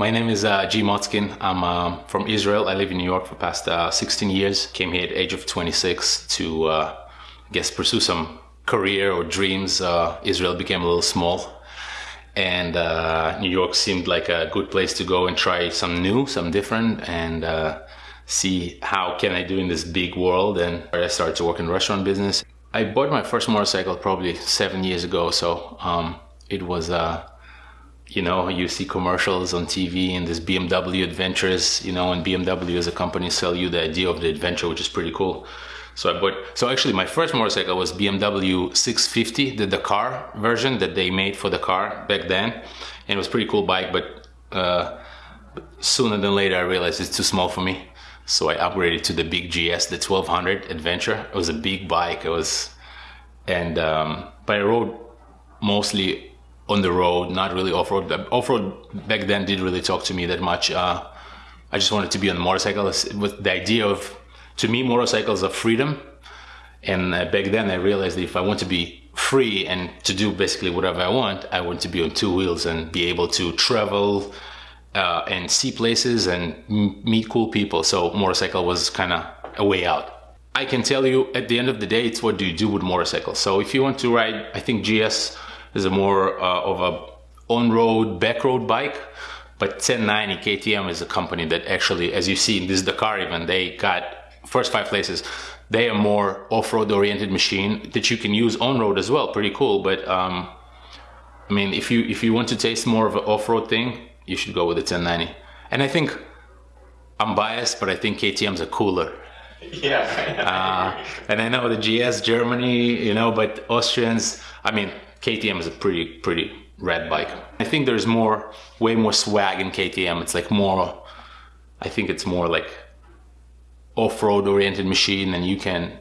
My name is uh, G. Motzkin. I'm uh, from Israel. I live in New York for past uh, 16 years. Came here at age of 26 to, uh, I guess, pursue some career or dreams. Uh, Israel became a little small. And uh, New York seemed like a good place to go and try some new, some different, and see how can I do in this big world. And I started to work in restaurant business. I bought my first motorcycle probably seven years ago. So um, it was you know, you see commercials on TV and this BMW adventures, you know, and BMW as a company sell you the idea of the adventure, which is pretty cool. So I bought, so actually my first motorcycle was BMW 650, the Dakar version that they made for Dakar back then. And it was pretty cool bike, but, uh, sooner than later I realized it's too small for me. So I upgraded to the big GS, the 1200 Adventure. It was a big bike. It was, and, um, but I rode mostly on the road, not really off road. Off road back then didn't really talk to me that much. Uh, I just wanted to be on a motorcycle with the idea of, to me, motorcycles are freedom. And uh, back then I realized that if I want to be free and to do basically whatever I want, I want to be on two wheels and be able to travel uh, and see places and meet cool people. So motorcycle was kind of a way out. I can tell you at the end of the day, it's what do you do with motorcycles. So if you want to ride, I think GS is a more uh, of a on-road, back-road bike. But 1090 KTM is a company that actually, as you see in this Dakar even, they got first five places. They are more off-road oriented machine that you can use on-road as well. Pretty cool. But um, I mean, if you if you want to taste more of an off-road thing, you should go with the 1090. And I think I'm biased, but I think KTM's are cooler. Yeah. uh, and I know the GS Germany, you know, but Austrians. I mean, KTM is a pretty, pretty red bike. I think there's more, way more swag in KTM. It's like more, I think it's more like off-road oriented machine and you can,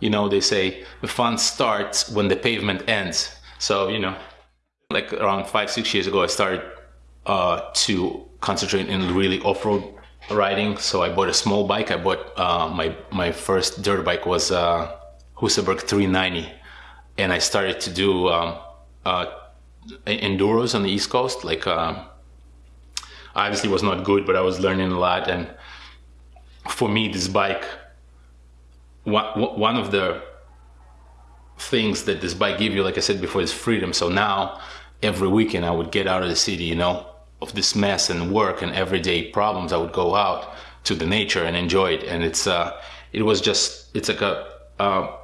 you know, they say the fun starts when the pavement ends. So, you know, like around five, six years ago, I started uh, to concentrate in really off-road riding. So I bought a small bike. I bought uh, my, my first dirt bike was uh, Husaberg 390 and I started to do um, uh, enduros on the East Coast. Like, uh, obviously was not good, but I was learning a lot. And for me, this bike, one, one of the things that this bike give you, like I said before, is freedom. So now every weekend I would get out of the city, you know, of this mess and work and everyday problems. I would go out to the nature and enjoy it. And it's, uh, it was just, it's like a, uh,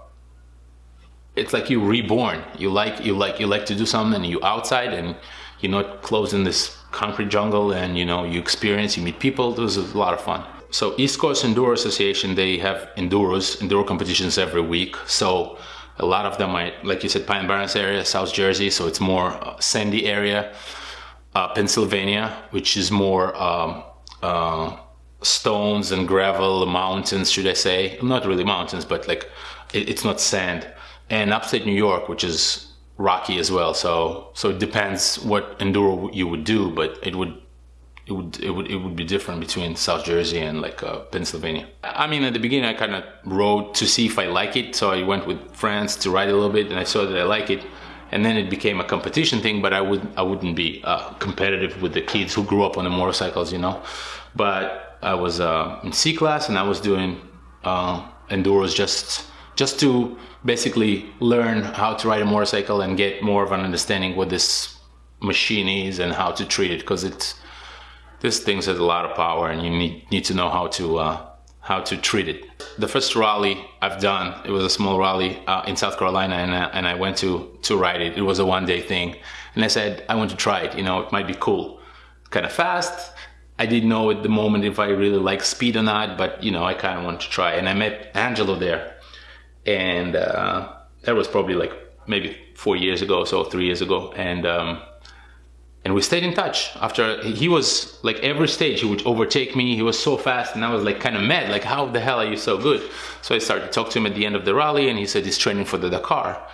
it's like you're reborn. You like you like you like to do something, and you outside, and you're not closed in this concrete jungle, and you know you experience, you meet people. It was a lot of fun. So East Coast Enduro Association, they have enduros, enduro competitions every week. So a lot of them are, like you said, Pine Barrens area, South Jersey. So it's more uh, sandy area. Uh, Pennsylvania, which is more um, uh, stones and gravel, mountains, should I say? Not really mountains, but like it, it's not sand and upstate New York, which is rocky as well. So so it depends what enduro you would do, but it would it would it would it would be different between South Jersey and like uh, Pennsylvania. I mean, at the beginning, I kind of rode to see if I like it. So I went with friends to ride a little bit, and I saw that I like it. And then it became a competition thing, but I would I wouldn't be uh, competitive with the kids who grew up on the motorcycles, you know. But I was uh, in C class, and I was doing uh, enduros just just to basically learn how to ride a motorcycle and get more of an understanding what this machine is and how to treat it because it's this thing has a lot of power and you need need to know how to uh, how to treat it. The first rally I've done, it was a small rally uh, in South Carolina and, and I went to, to ride it. It was a one day thing. And I said, I want to try it, you know, it might be cool. Kind of fast. I didn't know at the moment if I really like speed or not, but you know, I kind of wanted to try. And I met Angelo there and uh, that was probably like maybe four years ago, so three years ago, and um, and we stayed in touch. After he was like every stage, he would overtake me. He was so fast, and I was like kind of mad, like how the hell are you so good? So I started to talk to him at the end of the rally, and he said he's training for the Dakar.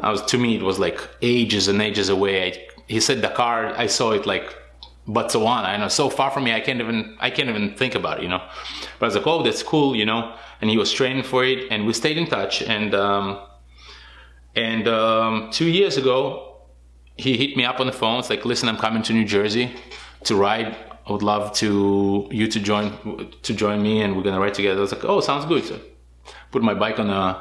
I was to me it was like ages and ages away. I, he said Dakar, I saw it like Botswana, I know so far from me, I can't even I can't even think about it, you know. But I was like, oh, that's cool, you know and he was training for it and we stayed in touch and um, and um, two years ago he hit me up on the phone it's like listen i'm coming to new jersey to ride. I would love to you to join to join me, and we're gonna ride together." I was like, "Oh, sounds good." So put my bike on the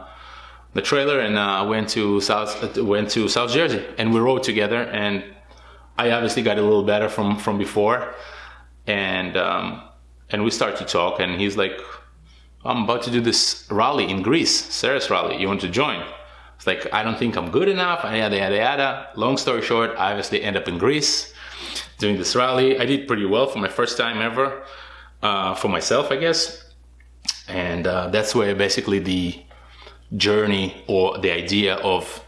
the trailer and uh, went to South went to South Jersey, and we rode together. And I obviously got a little better from from before, and um, and we start to talk. And he's like, "I'm about to do this rally in Greece, Serres rally. You want to join?" It's like I don't think I'm good enough. Yada yada yada. Long story short, I obviously end up in Greece doing this rally. I did pretty well for my first time ever, uh, for myself, I guess. And uh, that's where basically the journey or the idea of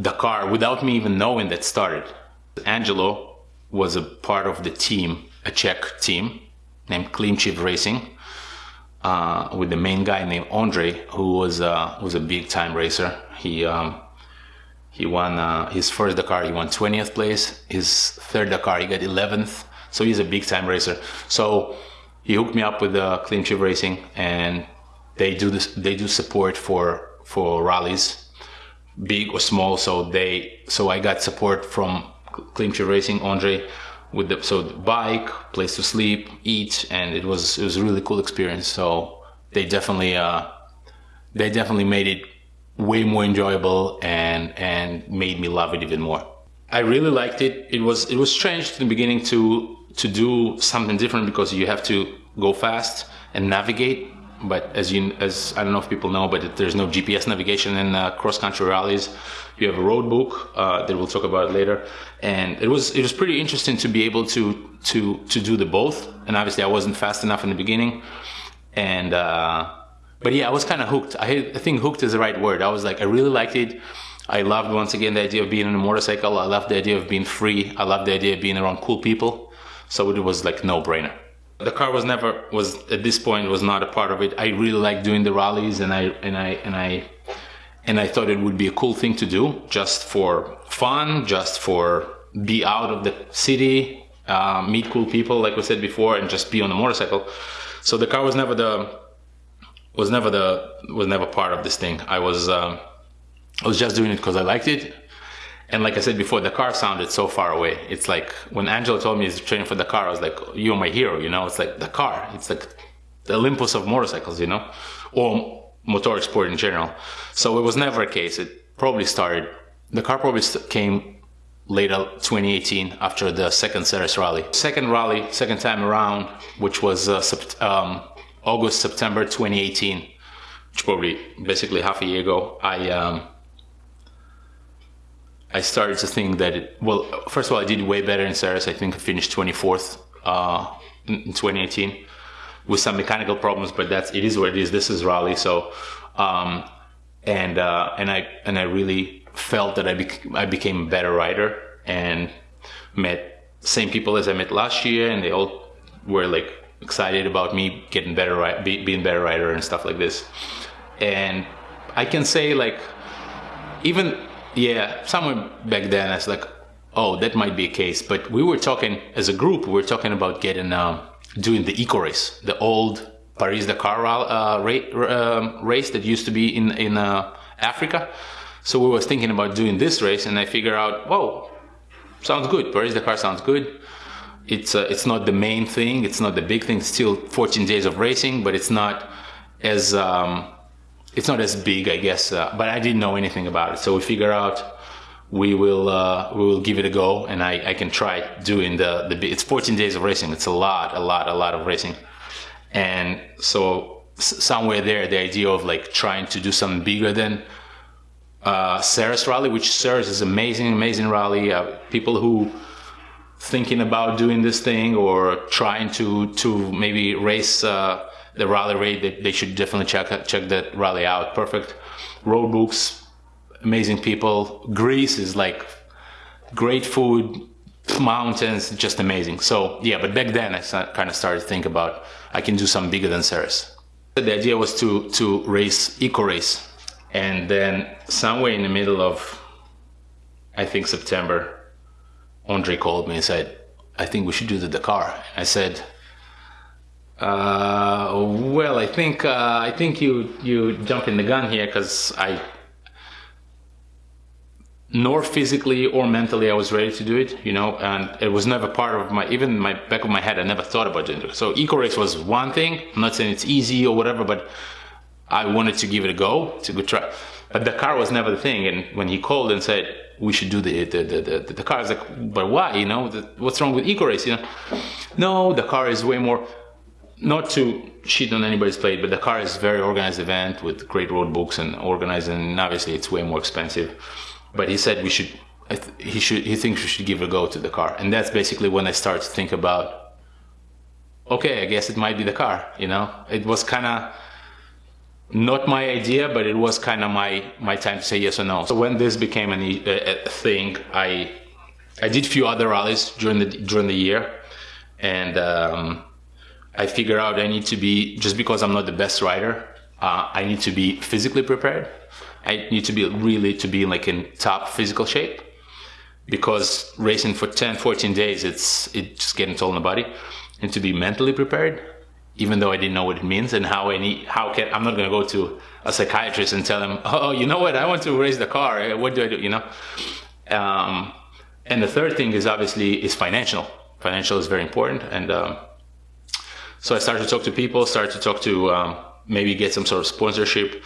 Dakar, without me even knowing that started. Angelo was a part of the team, a Czech team named Klymčiw Racing, uh, with the main guy named Andre, who was uh, was a big time racer. He um, he won uh, his first Dakar, he won 20th place. His third Dakar, he got 11th. So he's a big time racer. So he hooked me up with uh, Klymčiw Racing, and they do this. They do support for for rallies, big or small. So they so I got support from Klymčiw Racing, Andre, with the so the bike, place to sleep, eat, and it was it was a really cool experience. So they definitely uh, they definitely made it way more enjoyable and and made me love it even more. I really liked it. It was it was strange in the beginning to to do something different because you have to go fast and navigate. But as you as I don't know if people know, but there's no GPS navigation in uh, cross country rallies. You have a road book uh, that we'll talk about later, and it was it was pretty interesting to be able to to to do the both. And obviously, I wasn't fast enough in the beginning, and. Uh, but yeah, I was kind of hooked. I, I think hooked is the right word. I was like, I really liked it. I loved once again the idea of being on a motorcycle. I loved the idea of being free. I loved the idea of being around cool people. So it was like no brainer. Dakar was never was at this point was not a part of it. I really liked doing the rallies, and I and I and I and I thought it would be a cool thing to do, just for fun, just for be out of the city, uh, meet cool people, like we said before, and just be on a motorcycle. So Dakar was never the was never the was never part of this thing. I was um, I was just doing it because I liked it. And like I said before, Dakar sounded so far away. It's like when Angelo told me he's training for Dakar, I was like, "You're my hero," you know. It's like Dakar. It's like the Olympus of motorcycles, you know, or motor sport in general. So it was never a case. It probably started. Dakar probably came later 2018 after the second Serres rally. Second rally, second time around, which was uh, um, August, September 2018, which probably basically half a year ago, I um, I started to think that it, well, first of all, I did way better in Serres. I think I finished 24th uh, in 2018 with some mechanical problems, but that's it is what it is. This is rally, so um, and uh, and I and I really felt that I bec- I became a better rider and met same people as I met last year, and they all were like excited about me getting better, be, being better writer and stuff like this. And I can say like, even yeah, somewhere back then I was like, oh, that might be a case. But we were talking as a group, we were talking about getting um, doing the eco race, the old Paris Dakar uh, um, race that used to be in in uh, Africa. So we was thinking about doing this race, and I figure out, whoa, sounds good. Paris Dakar sounds good it's uh, it's not the main thing. It's not the big thing. It's still 14 days of racing, but it's not as um, it's not as big, I guess. Uh, but I didn't know anything about it, so we figure out we will uh, we will give it a go, and I, I can try doing the the. It's 14 days of racing. It's a lot, a lot, a lot of racing, and so somewhere there, the idea of like trying to do something bigger than uh, rally, which Serres is amazing, amazing rally. Uh, people who thinking about doing this thing or trying to to maybe race uh, the rally rate, they, they should definitely check check that rally out. Perfect road books, amazing people. Greece is like great food, mountains, just amazing. So yeah, but back then I kind of started to think about I can do something bigger than Serres. The idea was to to race eco race, and then somewhere in the middle of I think September Andre called me and said, I think we should do the Dakar. I said, uh, well, I think uh, I think you you jump in the gun here because I nor physically or mentally I was ready to do it, you know, and it was never part of my, even my back of my head, I never thought about it. So eco race was one thing. I'm not saying it's easy or whatever, but I wanted to give it a go. It's a good try. But Dakar was never the thing. And when he called and said, we should do the, the, the, the, Dakar, I was like, but why, you know, the, what's wrong with eco race, you know? No, Dakar is way more, not to cheat on anybody's plate, but Dakar is very organized event with great road books and organized, and obviously it's way more expensive. But he said we should he should he thinks we should give a go to Dakar. And that's basically when i started to think about okay i guess it might be Dakar you know? It was kind of not my idea but it was kind of my my time to say yes or no. So when this became an, a, a thing i i did a few other rallies during the during the year. And um, i figure out i need to be just because i'm not the best rider uh, i need to be physically prepared I need to be really to be like in top physical shape because racing for 10, 14 days, it's it's just getting toll in the body, and to be mentally prepared, even though I didn't know what it means and how I need, how can I'm not gonna go to a psychiatrist and tell him, oh, you know what, I want to race Dakar. What do I do? You know. Um, and the third thing is obviously is financial. Financial is very important, and um, so I started to talk to people, started to talk to um, maybe get some sort of sponsorship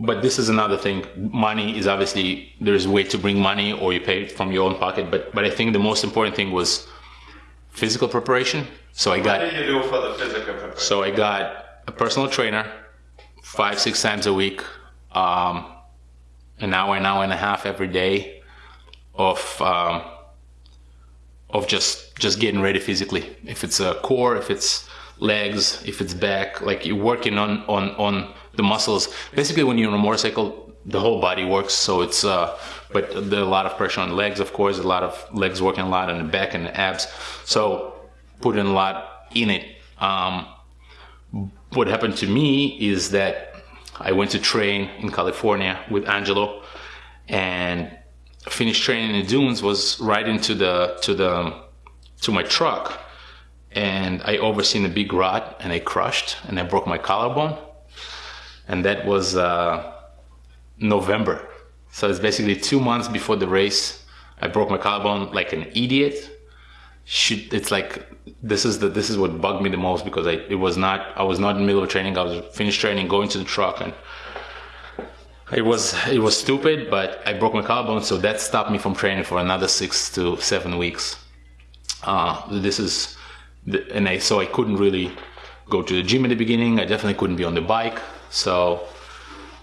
but this is another thing. Money is obviously there's a way to bring money or you pay it from your own pocket. But but I think the most important thing was physical preparation. So I got. What did you do for the physical preparation? So I got a personal trainer, five six times a week, um, an hour, an hour and a half every day, of um, of just just getting ready physically. If it's a core, if it's legs, if it's back, like you're working on on on the muscles. Basically, when you're on a motorcycle, the whole body works. So it's, uh, but there's a lot of pressure on legs, of course, a lot of legs working a lot on the back and the abs. So putting a lot in it. Um, what happened to me is that I went to train in California with Angelo and finished training in the dunes was right into the, to the, to my truck and I overseen a big rod and I crushed and I broke my collarbone and that was uh, November. So it's basically two months before the race. I broke my collarbone like an idiot. Shoot, it's like this is the this is what bugged me the most because I it was not I was not in the middle of training. I was finished training, going to the truck, and it was it was stupid. But I broke my collarbone, so that stopped me from training for another six to seven weeks. Uh, this is, and I so I couldn't really go to the gym in the beginning. I definitely couldn't be on the bike. So,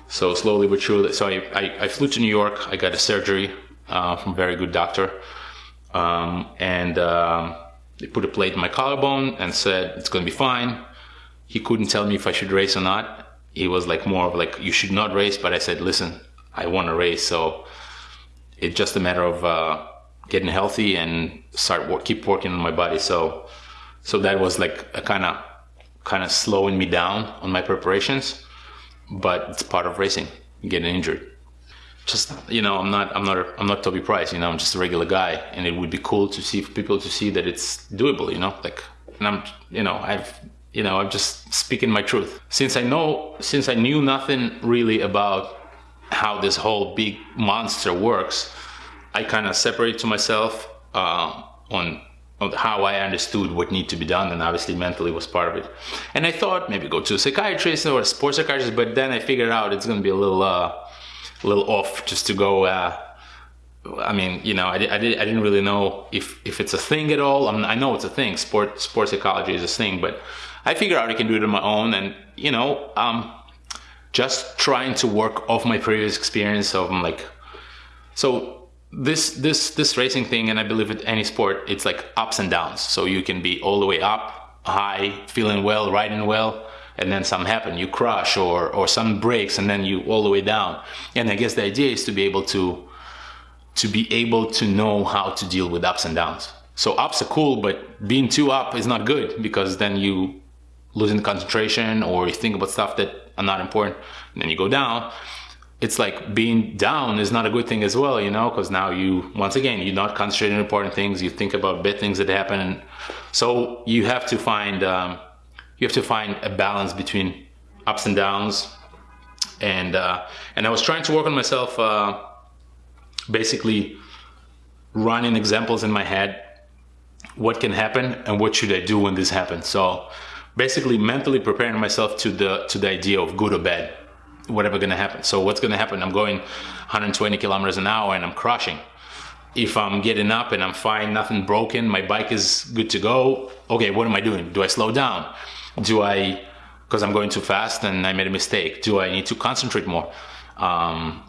so slowly but surely. So I, I, I flew to New York. I got a surgery uh, from a very good doctor, um, and um, they put a plate in my collarbone and said it's going to be fine. He couldn't tell me if I should race or not. He was like more of like you should not race, but I said, listen, I want to race. So it's just a matter of uh, getting healthy and start keep working on my body. So so that was like a kind of kind of slowing me down on my preparations but it's part of racing, getting injured. Just you know, I'm not, I'm not, I'm not Toby Price. You know, I'm just a regular guy, and it would be cool to see for people to see that it's doable. You know, like, and I'm, you know, I've, you know, I'm just speaking my truth. Since I know, since I knew nothing really about how this whole big monster works, I kind of separate to myself uh, on how I understood what needed to be done, and obviously mentally was part of it. And I thought maybe go to a psychiatrist or a sports psychiatrist, but then I figured out it's going to be a little, uh, a little off just to go. Uh, I mean, you know, I, I, did, I didn't really know if, if it's a thing at all. I, mean, I know it's a thing. Sport sports psychology is a thing, but I figured out I can do it on my own, and you know, um, just trying to work off my previous experience of like, so this this this racing thing and i believe with any sport it's like ups and downs. So you can be all the way up high feeling well riding well and then something happen. You crash or or some breaks and then you all the way down. And i guess the idea is to be able to to be able to know how to deal with ups and downs. So ups are cool but being too up is not good because then you losing concentration or you think about stuff that are not important and then you go down it's like being down is not a good thing as well, you know, because now you, once again, you're not concentrating on important things. You think about bad things that happen. And so you have to find, um, you have to find a balance between ups and downs. And, uh, and I was trying to work on myself, uh, basically running examples in my head what can happen and what should I do when this happens. So basically mentally preparing myself to the to the idea of good or bad, whatever gonna happen. So what's gonna happen? I'm going 120 kilometers an hour and I'm crushing. If I'm getting up and I'm fine, nothing broken, my bike is good to go. Okay, what am I doing? Do I slow down? Do I, because I'm going too fast and I made a mistake. Do I need to concentrate more? Um,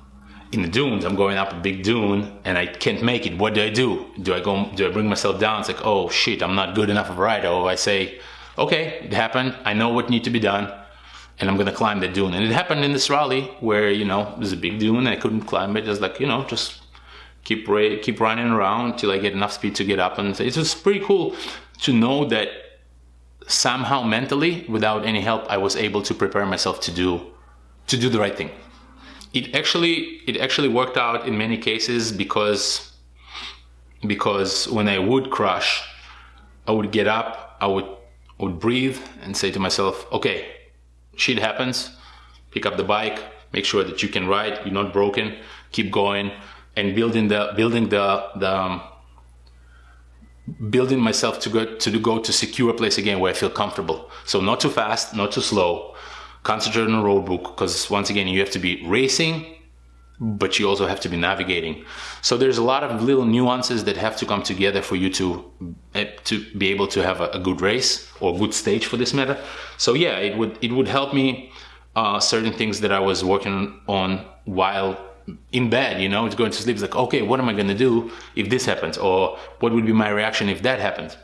in the dunes, I'm going up a big dune and I can't make it. What do I do? Do I go? Do I bring myself down? It's like, oh shit, I'm not good enough of a rider. Or I say, okay, it happened. I know what needs to be done, and I'm gonna climb the dune. And it happened in this rally where you know there's a big dune and I couldn't climb it. Just like you know, just keep keep running around till I get enough speed to get up. And it was pretty cool to know that somehow mentally, without any help, I was able to prepare myself to do to do the right thing it actually it actually worked out in many cases because because when I would crash, I would get up, I would would breathe and say to myself, okay, shit happens, pick up the bike, make sure that you can ride, you're not broken, keep going, and building the building the the um, building myself to go to go to secure a place again where I feel comfortable. So not too fast, not too slow, concentrate on the road book because once again you have to be racing but you also have to be navigating so there's a lot of little nuances that have to come together for you to eh, to be able to have a, a good race or good stage for this matter so yeah it would it would help me uh, certain things that I was working on while in bed, you know, it's going to sleep. It's like, okay, what am I going to do if this happens? Or what would be my reaction if that happens?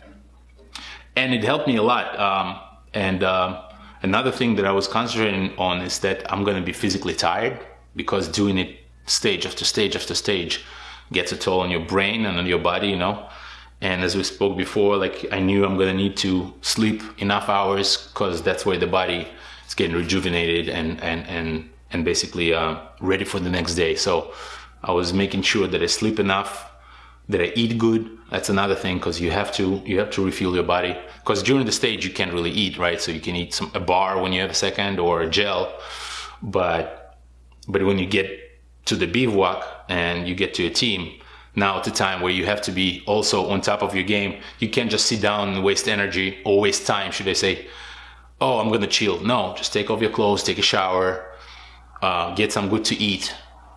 And it helped me a lot. Um, and uh, Another thing that I was concentrating on is that I'm going to be physically tired because doing it stage after stage after stage gets a toll on your brain and on your body, you know. And as we spoke before, like I knew I'm to need to sleep enough hours because that's where the body is getting rejuvenated and and and and basically uh, ready for the next day. So I was making sure that I sleep enough that I eat good. That's another thing because you have to you have to refuel your body because during the stage you can't really eat, right? So you can eat some a bar when you have a second or a gel, but but when you get to the bivouac and you get to a team, now at the time where you have to be also on top of your game. You can't just sit down and waste energy or waste time, should I say? Oh, I'm gonna chill. No, just take off your clothes, take a shower, uh, get some good to eat,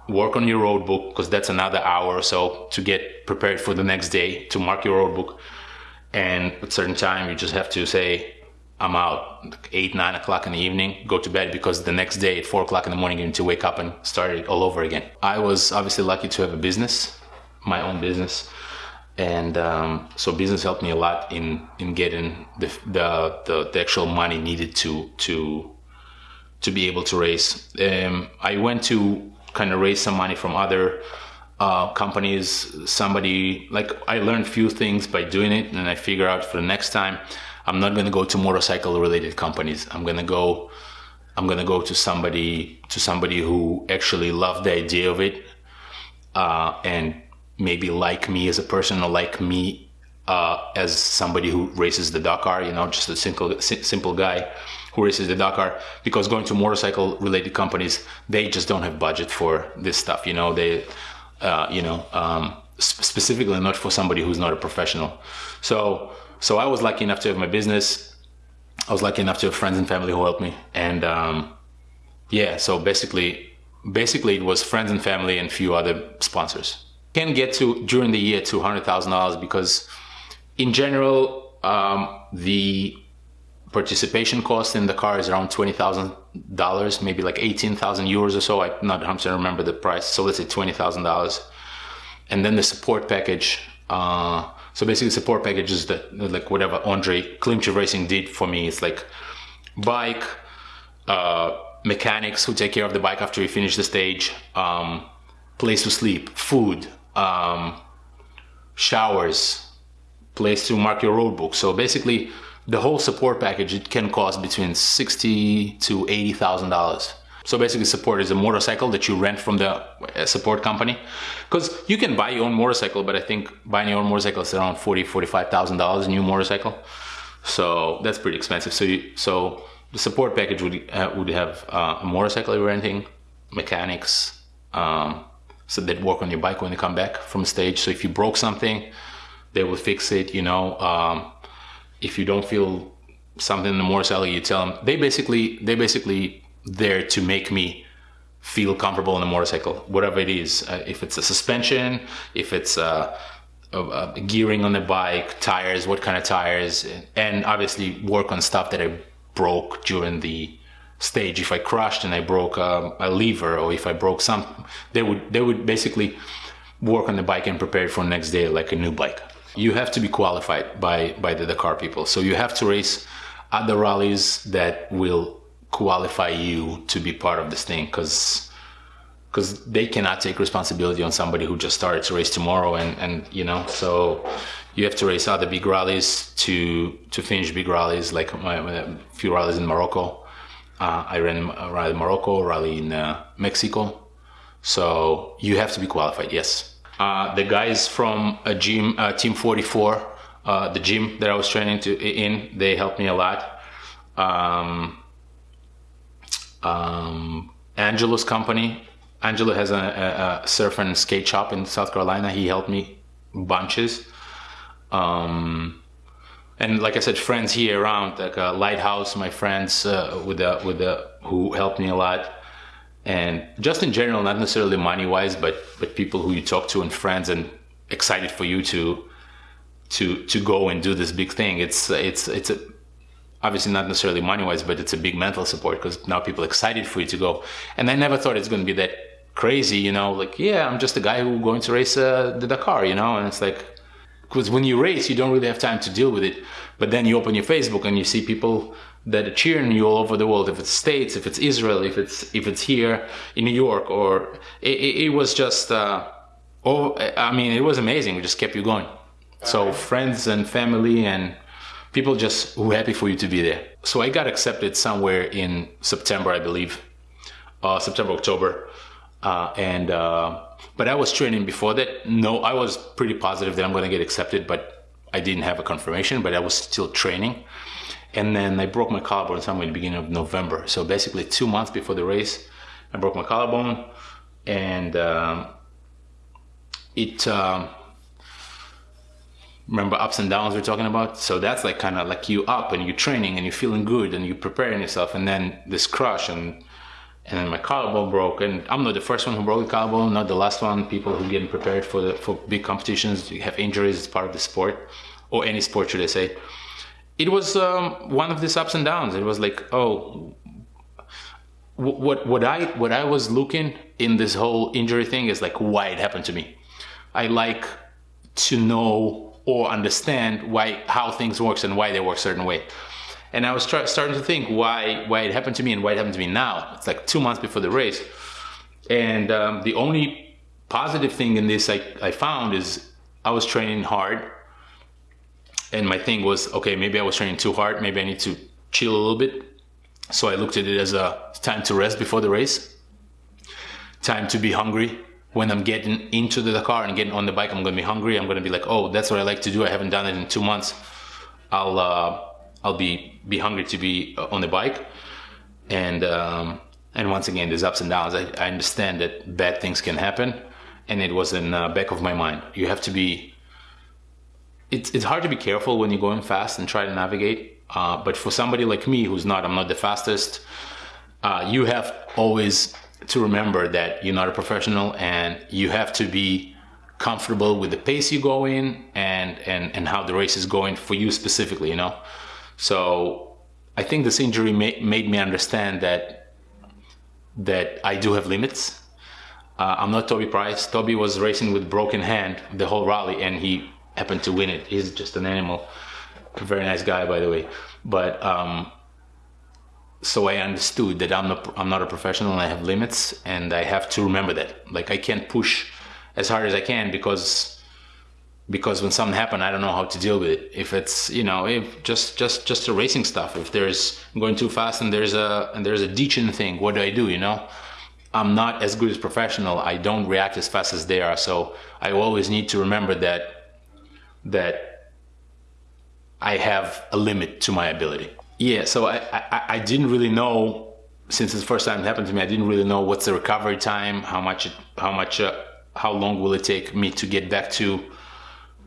work on your road book because that's another hour or so to get prepared for the next day to mark your road book and at a certain time you just have to say i'm out eight nine o'clock in the evening go to bed because the next day at four o'clock in the morning you need to wake up and start it all over again i was obviously lucky to have a business my own business and um, so business helped me a lot in in getting the, the the, the actual money needed to to to be able to raise um, i went to kind of raise some money from other uh, companies. Somebody like I learned few things by doing it, and I figure out for the next time, I'm not going to go to motorcycle related companies. I'm going to go. I'm going to go to somebody to somebody who actually loved the idea of it, uh, and maybe like me as a person or like me uh, as somebody who races the Dakar. You know, just a simple simple guy who races the Dakar because going to motorcycle related companies, they just don't have budget for this stuff. You know, they, uh, you know, um, specifically not for somebody who's not a professional. So, so I was lucky enough to have my business. I was lucky enough to have friends and family who helped me. And, um, yeah, so basically, basically it was friends and family and few other sponsors. Can get to during the year to hundred thousand dollars because, in general, um, the participation cost in Dakar is around $20,000, maybe like 18,000 euros or so. I'm not 100% remember the price. So let's say $20,000. And then the support package. Uh, so basically support package is the, like whatever Andre Klymčiw Racing did for me. It's like bike, uh, mechanics who take care of the bike after you finish the stage, um, place to sleep, food, um, showers, place to mark your road book. So basically the whole support package it can cost between sixty to eighty thousand dollars. So basically, support is a motorcycle that you rent from the uh, support company, because you can buy your own motorcycle, but I think buying your own motorcycle is around forty, forty-five thousand dollars a new motorcycle. So that's pretty expensive. So you, so the support package would uh, would have uh, a motorcycle renting, mechanics, um, so that work on your bike when you come back from stage. So if you broke something, they will fix it. You know, um, if you don't feel something in the motorcycle, you tell them. They basically they basically there to make me feel comfortable on the motorcycle, whatever it is. Uh, if it's a suspension, if it's uh, uh, gearing on the bike, tires, what kind of tires, and obviously work on stuff that I broke during the stage. If I crushed and I broke um, a lever, or if I broke some, they would they would basically work on the bike and prepare it for the next day like a new bike. You have to be qualified by by the Dakar people, so you have to race at the rallies that will qualify you to be part of this thing, because because they cannot take responsibility on somebody who just started to race tomorrow and and you know so you have to race other big rallies to to finish big rallies like a few rallies in Morocco. Uh, I ran a rally in Morocco rally in uh, Mexico. So you have to be qualified yes. Uh, the guys from a gym uh, team 44 uh, the gym that I was training to in they helped me a lot. Um, um, Angelo's company Angelo has a, a, a, surf and skate shop in South Carolina. He helped me bunches. Um, and like I said, friends here around, like a Lighthouse, my friends uh, with the with the who helped me a lot, and just in general, not necessarily money wise, but but people who you talk to and friends and excited for you to to to go and do this big thing. It's it's it's a obviously not necessarily money wise, but it's a big mental support because now people are excited for you to go. And I never thought it's going to be that crazy, you know, like, yeah, I'm just a guy who's going to race uh, the Dakar, you know, and it's like, because when you race, you don't really have time to deal with it. But then you open your Facebook and you see people that are cheering you all over the world. If it's States, if it's Israel, if it's if it's here in New York, or it, it, it was just, uh, oh, I mean, it was amazing. We just kept you going. So friends and family and people just were happy for you to be there. So I got accepted somewhere in September, I believe, uh, September, October. Uh, and uh, but I was training before that. No, I was pretty positive that I'm going to get accepted, but I didn't have a confirmation. But I was still training, and then I broke my collarbone somewhere in the beginning of November. So basically, two months before the race, I broke my collarbone, and um, it. Um, remember ups and downs we're talking about? So that's like kind of like you up and you're training and you're feeling good and you're preparing yourself and then this crush and and then my collarbone broke and i'm not the first one who broke the collarbone not the last one. People who getting prepared for the for big competitions you have injuries it's part of the sport or any sport should i say. It was um, one of these ups and downs. It was like oh what what i what i was looking in this whole injury thing is like why it happened to me. I like to know or understand why how things works and why they work a certain way and I was starting to think why why it happened to me and why it happened to me now. It's like two months before the race, and um, the only positive thing in this I, I found is I was training hard, and my thing was okay. Maybe I was training too hard. Maybe I need to chill a little bit. So I looked at it as a time to rest before the race, time to be hungry. When I'm getting into the car and getting on the bike, I'm gonna be hungry. I'm gonna be like, oh, that's what I like to do. I haven't done it in two months. I'll uh, I'll be be hungry to be uh, on the bike, and um, and once again, there's ups and downs. I, I understand that bad things can happen, and it was in the back of my mind. You have to be. It's it's hard to be careful when you're going fast and try to navigate. Uh, but for somebody like me, who's not, I'm not the fastest. Uh, you have always to remember that you're not a professional, and you have to be comfortable with the pace you go in and and and how the race is going for you specifically. You know. So I think this injury ma- made me understand that that I do have limits. Uh, I'm not Toby Price. Toby was racing with broken hand the whole rally, and he happened to win it. He's just an animal. Very nice guy, by the way. But um, so I understood that I'm not I'm not a professional and I have limits, and I have to remember that. Like I can't push as hard as I can because because when something happened i don't know how to deal with it. If it's you know if just just just the racing stuff. If there's going too fast and there's a and there's a ditching thing what do i do you know? I'm not as good as professional. I don't react as fast as they are. So i always need to remember that that i have a limit to my ability yeah so i i, I didn't really know since it's the first time it happened to me i didn't really know what's the recovery time how much it, how much uh, how long will it take me to get back to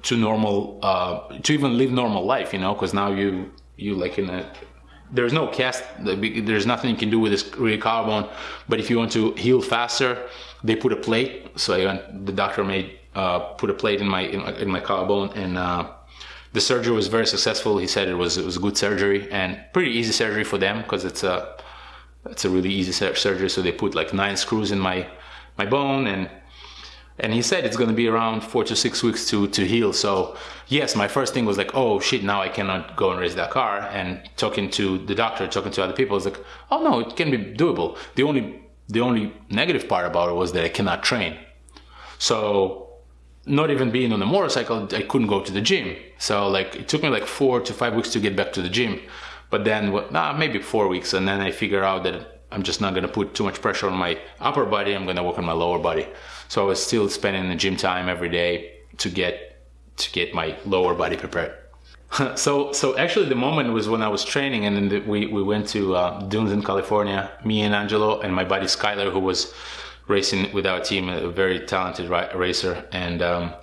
to normal uh, to even live normal life you know? Because now you you like in a there's no cast there's nothing you can do with this rear collarbone but if you want to heal faster they put a plate so I the doctor made uh, put a plate in my in, in my collarbone and uh, the surgery was very successful. He said it was it was a good surgery and pretty easy surgery for them because it's a it's a really easy surgery. So they put like nine screws in my my bone and and he said it's going to be around four to six weeks to to heal. So yes my first thing was like oh shit now i cannot go and race that car. And talking to the doctor talking to other people was like oh no it can be doable. The only the only negative part about it was that i cannot train. So not even being on a motorcycle i couldn't go to the gym so like it took me like four to five weeks to get back to the gym but then nah, maybe four weeks and then i figure out that I'm just not gonna put too much pressure on my upper body. I'm gonna work on my lower body. So I was still spending the gym time every day to get to get my lower body prepared. so so actually the moment was when I was training and then the, we we went to uh, dunes in California. Me and Angelo and my buddy Skyler, who was racing with our team, a very talented racer, and um,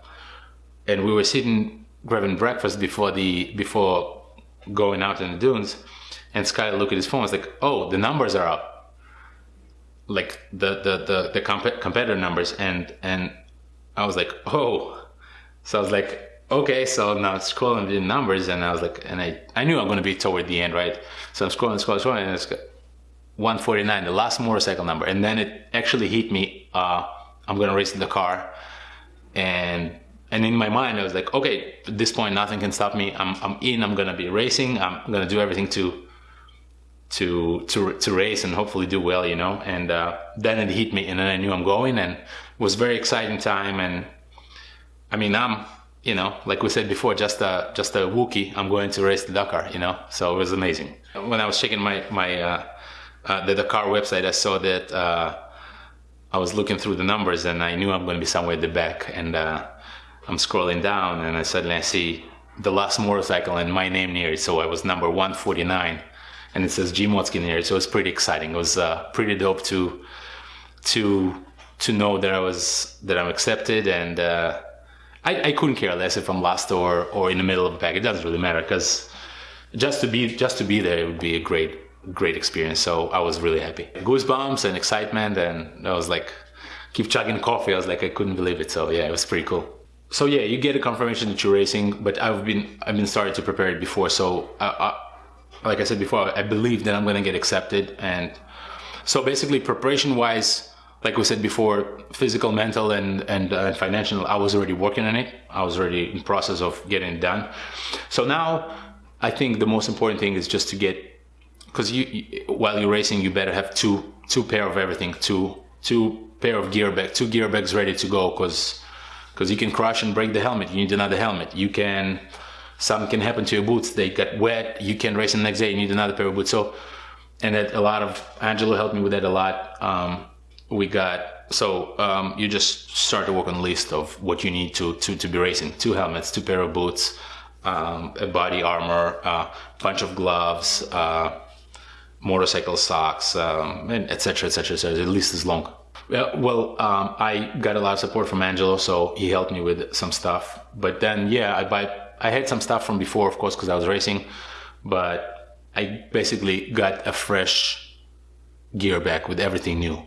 and we were sitting grabbing breakfast before the before going out in the dunes. And Sky looked at his phone. Was like, "Oh, the numbers are up." like the the the, the comp- competitor numbers and and I was like oh so I was like okay so now scrolling the numbers and I was like and I I knew I'm gonna be toward the end right so I'm scrolling scrolling scrolling and it's 149 the last motorcycle number and then it actually hit me uh, I'm gonna race in Dakar and and in my mind I was like okay at this point nothing can stop me I'm, I'm in I'm gonna be racing I'm gonna do everything to to to to race and hopefully do well, you know. And uh, then it hit me, and then I knew I'm going, and it was very exciting time. And I mean, I'm you know, like we said before, just a just a Wookie. I'm going to race the Dakar, you know. So it was amazing. When I was checking my my uh, uh, the Dakar website, I saw that uh, I was looking through the numbers, and I knew I'm going to be somewhere at the back. And uh, I'm scrolling down, and I suddenly I see the last motorcycle and my name near it. So I was number 149 and it says Jim near it. So it was pretty exciting. It was uh, pretty dope to to to know that I was that I'm accepted, and uh, I, I couldn't care less if I'm last or or in the middle of the pack. It doesn't really matter because just to be just to be there it would be a great great experience. So I was really happy, goosebumps and excitement, and I was like keep chugging coffee. I was like I couldn't believe it. So yeah, it was pretty cool. So yeah, you get a confirmation that you're racing, but I've been I've been starting to prepare it before. So I, I, like I said before, I believe that I'm going to get accepted. And so basically, preparation wise, like we said before, physical, mental, and and uh, financial, I was already working on it. I was already in process of getting it done. So now, I think the most important thing is just to get, because you, you while you're racing, you better have two two pair of everything, two two pair of gear bag, two gear bags ready to go, because because you can crash and break the helmet. You need another helmet. You can something can happen to your boots. They get wet. You can race the next day. You need another pair of boots. So, and that a lot of Angelo helped me with that a lot. Um, we got so um, you just start to work on a list of what you need to to to be racing: two helmets, two pair of boots, um, a body armor, a uh, bunch of gloves, uh, motorcycle socks, um, and etc. etc. etc. The list is long. Well, um, I got a lot of support from Angelo, so he helped me with some stuff. But then, yeah, I buy I had some stuff from before, of course, because I was racing, but I basically got a fresh gear bag with everything new.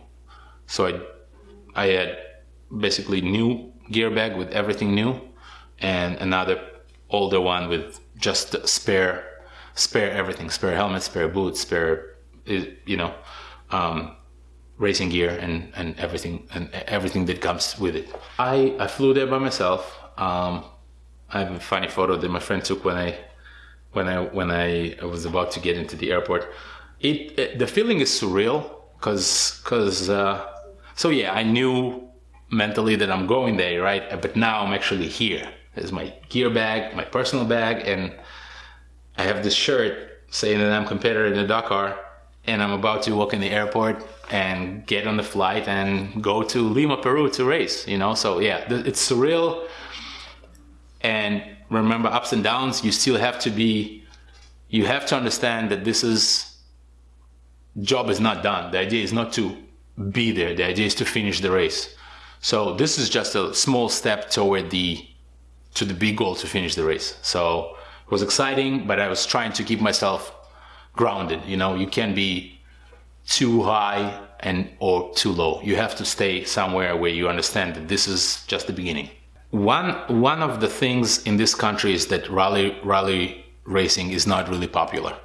So I, I had basically new gear bag with everything new, and another older one with just spare, spare everything, spare helmet, spare boots, spare, you know, um, racing gear and, and everything and everything that comes with it. I, I flew there by myself. Um, I have a funny photo that my friend took when I when I when I was about to get into the airport. It, it the feeling is surreal because because uh, so yeah I knew mentally that I'm going there right, but now I'm actually here. There's my gear bag, my personal bag, and I have this shirt saying that I'm competitor in the Dakar, and I'm about to walk in the airport and get on the flight and go to Lima, Peru to race. You know, so yeah, it's surreal and remember ups and downs you still have to be you have to understand that this is job is not done the idea is not to be there the idea is to finish the race So this is just a small step toward the to the big goal to finish the race. So it was exciting, but I was trying to keep myself grounded. You know, you can't be too high and or too low. You have to stay somewhere where you understand that this is just the beginning. One one of the things in this country is that rally rally racing is not really popular.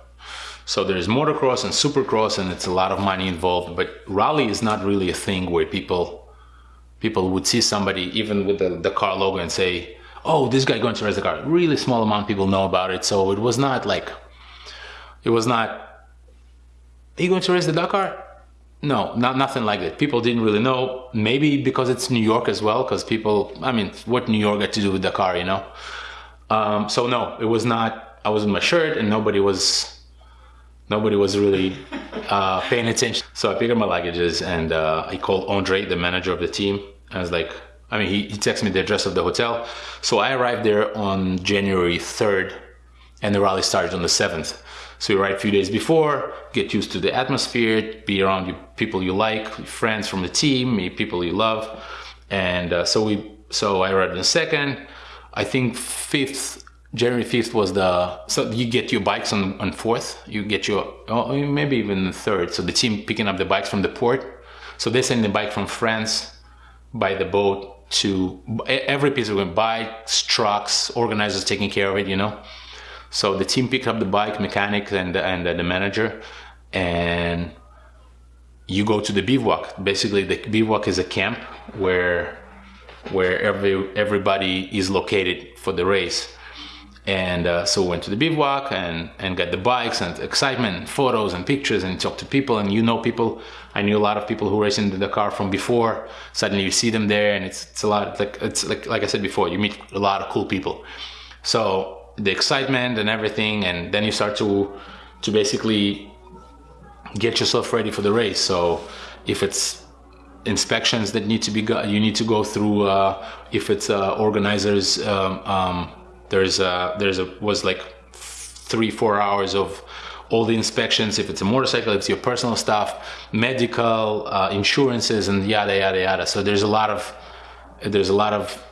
So there's motocross and supercross and it's a lot of money involved, but rally is not really a thing where people people would see somebody even with the, the car logo and say, "Oh, this guy going to race the car." Really small amount of people know about it, so it was not like it was not. Are you going to race the Dakar? No, not nothing like that. People didn't really know. Maybe because it's New York as well, because people. I mean, what New York got to do with Dakar, you know? Um, so no, it was not. I was in my shirt, and nobody was. Nobody was really uh, paying attention. So I picked up my luggages, and uh, I called Andre, the manager of the team. I was like, I mean, he, he texted me the address of the hotel. So I arrived there on January 3rd, and the rally started on the 7th. So you arrive a few days before, get used to the atmosphere, be around you, people you like, friends from the team, people you love, and uh, so we. So I arrived on the second. I think fifth, January fifth was the. So you get your bikes on on fourth. You get your oh, maybe even the third. So the team picking up the bikes from the port. So they send the bike from France by the boat to every piece of equipment, bikes, trucks, organizers taking care of it. You know. So the team picked up the bike, mechanic and and the manager, and you go to the bivouac. Basically, the bivouac is a camp where where every everybody is located for the race. And uh, so we went to the bivouac and, and got the bikes and excitement, and photos and pictures, and talk to people. And you know people. I knew a lot of people who race in Dakar from before. Suddenly you see them there, and it's it's a lot. Like it's like like I said before, you meet a lot of cool people. So the excitement and everything and then you start to to basically get yourself ready for the race so if it's inspections that need to be go- you need to go through uh, if it's uh, organizers um, um, there's a there's a was like three four hours of all the inspections if it's a motorcycle if it's your personal stuff medical uh, insurances and yada yada yada so there's a lot of there's a lot of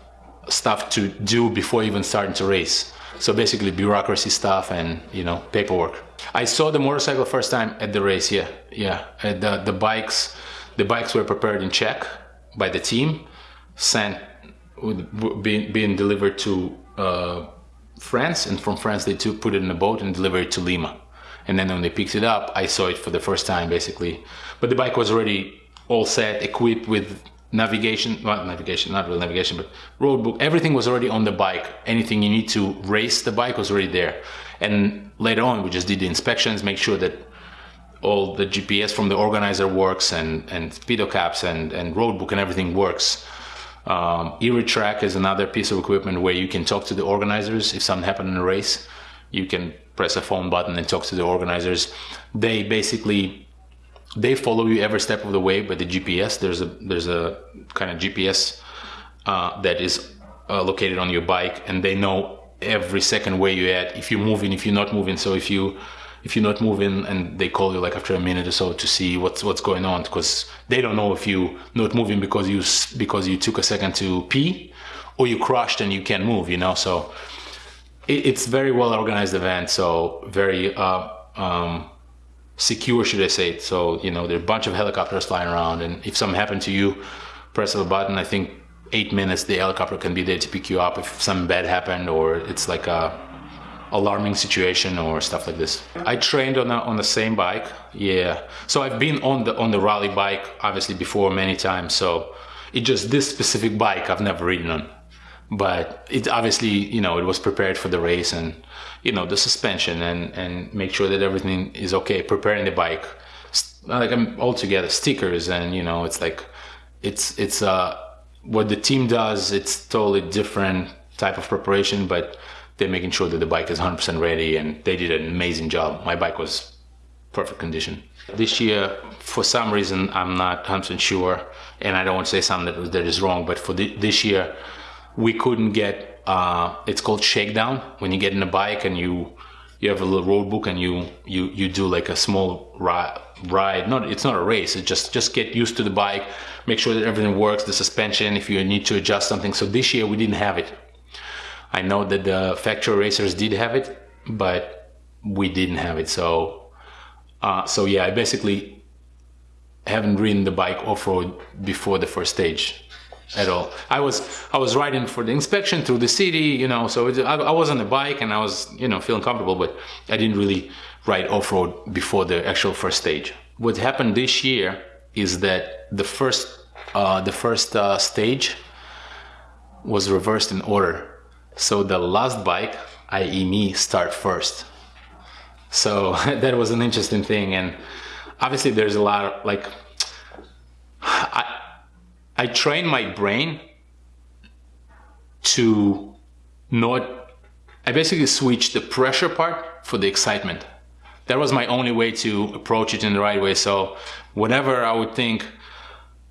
stuff to do before even starting to race so basically bureaucracy stuff and you know paperwork. I saw the motorcycle first time at the race. Yeah, yeah. Uh, the the bikes, the bikes were prepared in Czech by the team, sent being being delivered to uh, France, and from France they took put it in a boat and delivered it to Lima. And then when they picked it up, I saw it for the first time basically. But the bike was already all set, equipped with navigation, well, navigation, not real navigation, but road book. Everything was already on the bike. Anything you need to race the bike was already there. And later on, we just did the inspections, make sure that all the GPS from the organizer works and, and speedo caps and, and road book and everything works. Um, track is another piece of equipment where you can talk to the organizers. If something happened in a race, you can press a phone button and talk to the organizers. They basically they follow you every step of the way by the GPS. There's a there's a kind of GPS uh, that is uh, located on your bike, and they know every second where you're at. If you're moving, if you're not moving. So if you if you're not moving, and they call you like after a minute or so to see what's what's going on, because they don't know if you not moving because you because you took a second to pee, or you crashed and you can't move. You know, so it, it's very well organized event. So very. Uh, um, secure, should I say? So you know, there are a bunch of helicopters flying around, and if something happened to you, press a button. I think eight minutes the helicopter can be there to pick you up if something bad happened or it's like a alarming situation or stuff like this. I trained on a, on the same bike, yeah. So I've been on the on the rally bike obviously before many times. So it just this specific bike I've never ridden on, but it obviously you know it was prepared for the race and you know the suspension and and make sure that everything is okay preparing the bike like i'm all together stickers and you know it's like it's it's uh what the team does it's totally different type of preparation but they're making sure that the bike is 100% ready and they did an amazing job. My bike was perfect condition. This year for some reason i'm not 100% sure and i don't want to say something that, that is wrong but for the, this year we couldn't get uh, it's called shakedown. When you get in a bike and you you have a little road book and you you you do like a small ride ride not it's not a race it's just just get used to the bike make sure that everything works the suspension if you need to adjust something. So this year we didn't have it i know that the factory racers did have it but we didn't have it so uh, so yeah i basically haven't ridden the bike off-road before the first stage at all. I was I was riding for the inspection through the city, you know. So it, I, I, was on the bike and I was you know feeling comfortable, but I didn't really ride off road before the actual first stage. What happened this year is that the first uh, the first uh, stage was reversed in order. So the last bike, i.e., me, start first. So that was an interesting thing, and obviously there's a lot of like I I train my brain to not, I basically switch the pressure part for the excitement. That was my only way to approach it in the right way. So whenever I would think,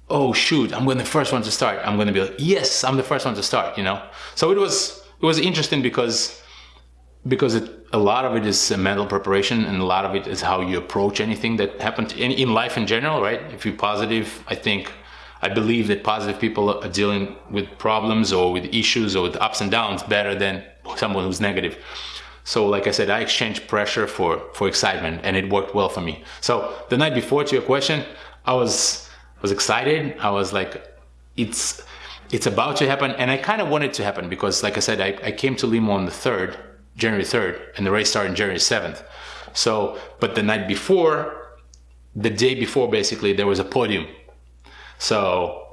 oh shoot, I'm going to the first one to start, I'm going to be like, yes, I'm the first one to start, you know? So it was, it was interesting because, because it, a lot of it is mental preparation and a lot of it is how you approach anything that happened in, in life in general, right? If you're positive, I think I believe that positive people are dealing with problems or with issues or with ups and downs better than someone who's negative. So, like I said, I exchanged pressure for for excitement, and it worked well for me. So the night before, to your question, I was was excited. I was like, it's it's about to happen, and I kind of wanted to happen because, like I said, I, I came to Lima on the third, January third, and the race started January seventh. So, but the night before, the day before, basically, there was a podium so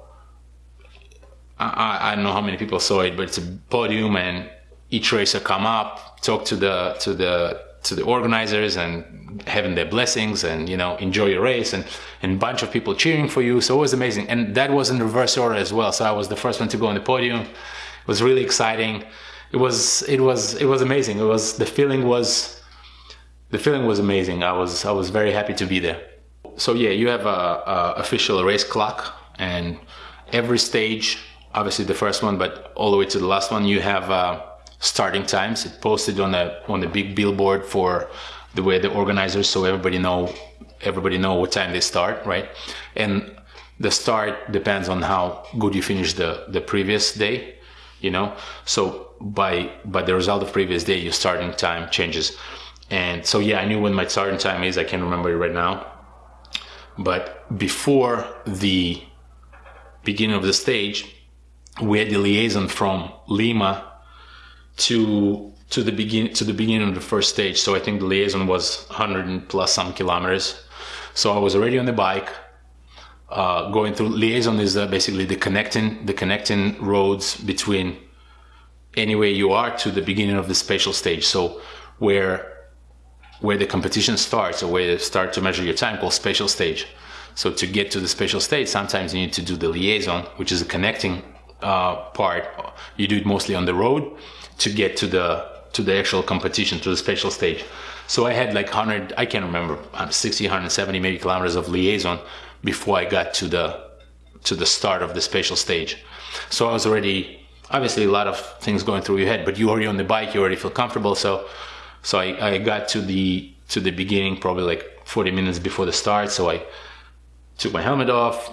I, I don't know how many people saw it, but it's a podium and each racer come up, talk to the to the to the organizers and having their blessings and you know enjoy your race and and a bunch of people cheering for you. So it was amazing, and that was in reverse order as well. So I was the first one to go on the podium. It was really exciting. It was it was it was amazing. It was the feeling was the feeling was amazing. I was I was very happy to be there. So yeah, you have a, a official race clock and every stage obviously the first one but all the way to the last one you have uh, starting times. It posted on the on the big billboard for the way the organizers so everybody know everybody know what time they start right? And the start depends on how good you finish the the previous day you know? So by by the result of previous day your starting time changes. And so yeah i knew when my starting time is. I can't remember it right now. But before the beginning of the stage, we had the liaison from Lima to to the begin to the beginning of the first stage. So I think the liaison was 100 plus some kilometers. So I was already on the bike, uh, going through liaison is uh, basically the connecting the connecting roads between anywhere you are to the beginning of the special stage. So where where the competition starts or where you start to measure your time called special stage. So to get to the special stage, sometimes you need to do the liaison, which is a connecting uh, part. You do it mostly on the road to get to the to the actual competition, to the special stage. So I had like 100, I can't remember, um, 60, 170 maybe kilometers of liaison before I got to the to the start of the special stage. So I was already obviously a lot of things going through your head, but you already on the bike, you already feel comfortable. So so I, I got to the to the beginning probably like 40 minutes before the start. So I took my helmet off,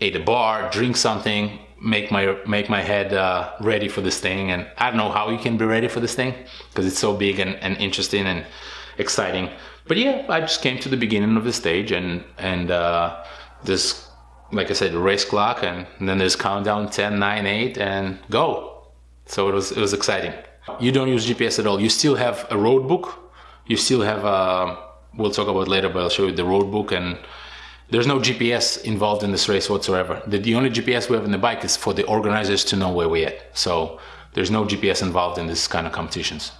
ate a bar, drink something, make my make my head uh, ready for this thing. And I don't know how you can be ready for this thing because it's so big and, and interesting and exciting. But yeah, I just came to the beginning of the stage and and uh, this, like I said, race clock, and, then there's countdown 10, 9, 8, and go. So it was it was exciting. You don't use GPS at all. You still have a road book. You still have a. Uh, we'll talk about later, but I'll show you the road book and there's no GPS involved in this race whatsoever. The, the only GPS we have in the bike is for the organizers to know where we're at. So there's no GPS involved in this kind of competitions.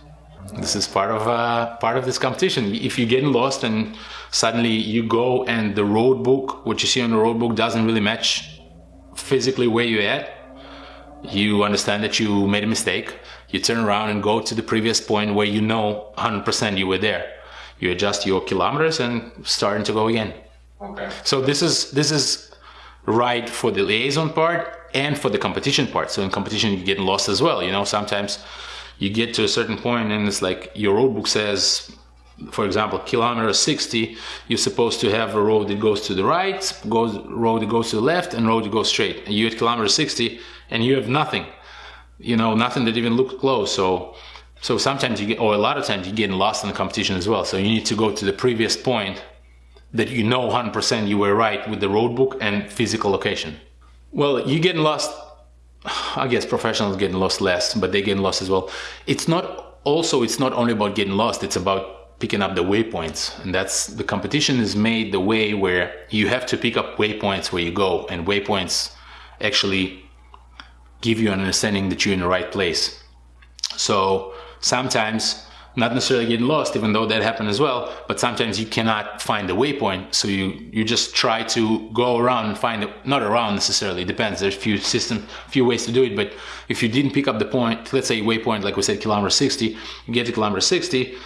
This is part of uh, part of this competition. If you're getting lost and suddenly you go and the road book, what you see on the road book, doesn't really match physically where you're at, you understand that you made a mistake. You turn around and go to the previous point where you know 100% you were there. You adjust your kilometers and starting to go again. Okay. So this is this is right for the liaison part and for the competition part. So in competition you get lost as well. You know, sometimes you get to a certain point and it's like your road book says for example, kilometer 60, you're supposed to have a road that goes to the right, goes road that goes to the left, and road that goes straight. And you at kilometer 60, and you have nothing, you know, nothing that even looks close. So, so sometimes you get, or a lot of times you get lost in the competition as well. So you need to go to the previous point that you know 100% you were right with the road book and physical location. Well, you're getting lost. I guess professionals getting lost less, but they getting lost as well. It's not also. It's not only about getting lost. It's about picking up the waypoints and that's the competition is made the way where you have to pick up waypoints where you go and waypoints actually give you an understanding that you're in the right place so sometimes not necessarily getting lost even though that happened as well but sometimes you cannot find the waypoint. So you you just try to go around and find it not around necessarily depends there's a few system few ways to do it but if you didn't pick up the point let's say waypoint like we said kilometer 60 you get to kilometer 60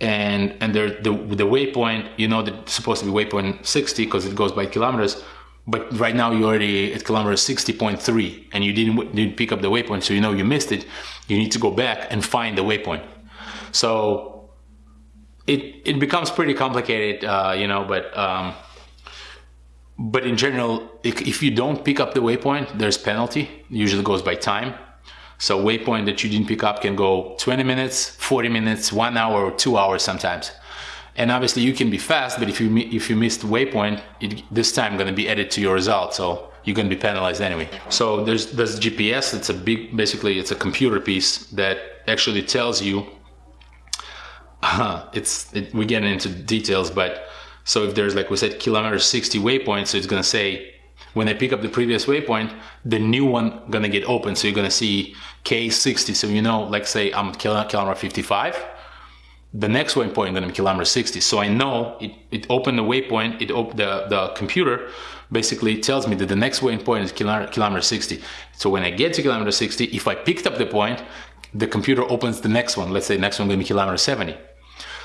and and there the the waypoint you know that it's supposed to be waypoint 60 because it goes by kilometers but right now you're already at kilometer 60.3 and you didn't didn't pick up the waypoint so you know you missed it. You need to go back and find the waypoint so it it becomes pretty complicated uh, you know but um, but in general if you don't pick up the waypoint there's penalty it usually goes by time so waypoint that you didn't pick up can go 20 minutes, 40 minutes, one hour, or two hours sometimes. And obviously you can be fast, but if you if you missed waypoint, it, this time going to be added to your result. So you're going to be penalized anyway. So there's there's GPS. It's a big, basically it's a computer piece that actually tells you. Uh, it's it, we get into details, but so if there's like we said kilometer 60 waypoint, so it's to say when I pick up the previous waypoint, the new one gonna get open. So you're gonna see K60. So you know, like say I'm kilometer 55, the next waypoint gonna be kilometer 60. So I know it, it opened the waypoint, it op the, the computer basically tells me that the next waypoint is kilometer, kilometer 60. So when I get to kilometer 60, if I picked up the point, the computer opens the next one. Let's say the next one gonna be kilometer 70.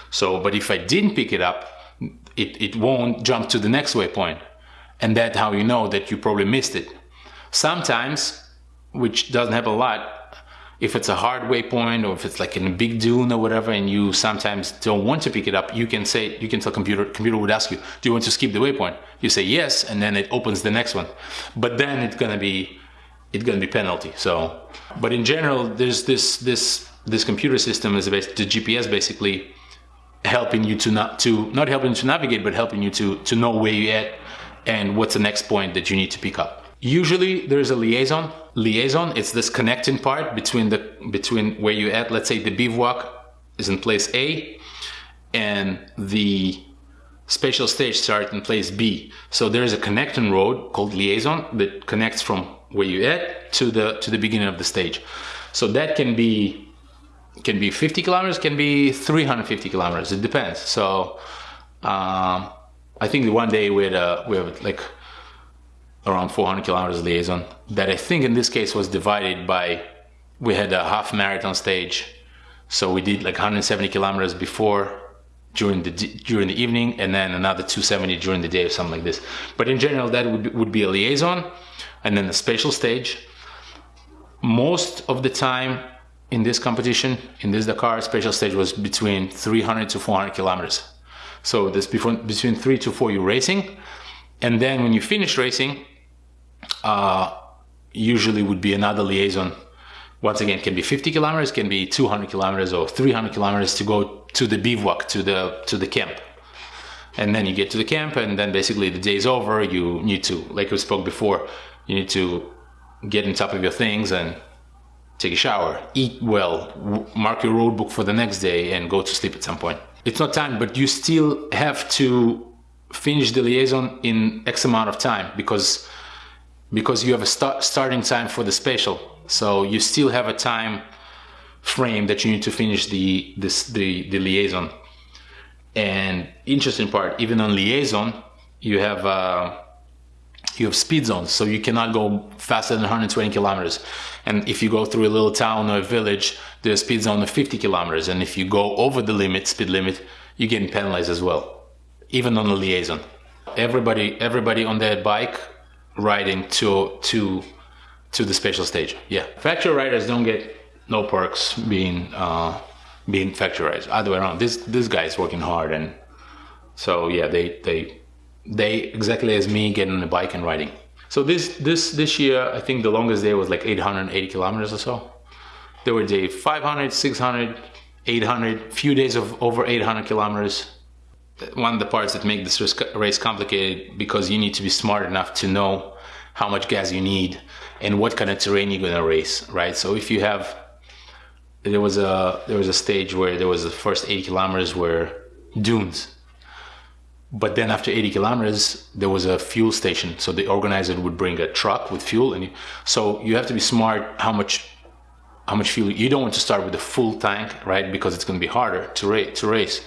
So, but if I didn't pick it up, it, it won't jump to the next waypoint and that's how you know that you probably missed it. Sometimes, which doesn't happen a lot, if it's a hard waypoint or if it's like in a big dune or whatever and you sometimes don't want to pick it up, you can say, you can tell computer, computer would ask you, do you want to skip the waypoint? You say yes, and then it opens the next one. But then it's gonna be, it's gonna be penalty. So, but in general, there's this, this, this computer system is based, the GPS basically helping you to not, to, not helping to navigate, but helping you to, to know where you're at and what's the next point that you need to pick up. Usually there's a liaison. Liaison, it's this connecting part between the between where you're at. Let's say the bivouac is in place A and the special stage starts in place B. So there is a connecting road called liaison that connects from where you're at to the to the beginning of the stage. So that can be can be 50 kilometers, can be 350 kilometers. It depends. So um, I think the one day we had, uh, we like around 400 kilometers liaison that I think in this case was divided by, we had a half marathon stage. So we did like 170 kilometers before during the during the evening and then another 270 during the day or something like this. But in general, that would, would be a liaison and then a special stage. Most of the time in this competition, in this Dakar, special stage was between 300 to 400 kilometers. So this before, between three to four, you're racing. And then when you finish racing, uh, usually would be another liaison. Once again, can be 50 kilometers, can be 200 kilometers or 300 kilometers to go to the bivouac, to the, to the camp. And then you get to the camp and then basically the day's over. You need to, like we spoke before, you need to get on top of your things and take a shower, eat well, mark your road book for the next day and go to sleep at some point it's not time, but you still have to finish the liaison in X amount of time because because you have a start, starting time for the special. So you still have a time frame that you need to finish the this the, the liaison. And interesting part, even on liaison, you have uh, you have speed zones, so you cannot go faster than 120 kilometers. And if you go through a little town or a village, there's a speed zone of 50 kilometers. And if you go over the limit, speed limit, you're getting penalized as well, even on the liaison. Everybody, everybody on their bike riding to to to the special stage. Yeah, factory riders don't get no perks being uh, being factorized. Other way around. This this guy is working hard, and so yeah, they they they exactly as me getting on a bike and riding. So this this this year, I think the longest day was like 880 kilometers or so. There were days 500, 600, 800, few days of over 800 kilometers. One of the parts that make this race complicated because you need to be smart enough to know how much gas you need and what kind of terrain you're gonna race, right? So if you have, there was a there was a stage where there was the first 80 kilometers were dunes, but then after 80 kilometers there was a fuel station. So the organizer would bring a truck with fuel, and you, so you have to be smart how much how much fuel you don't want to start with a full tank, right? Because it's gonna be harder to race to race.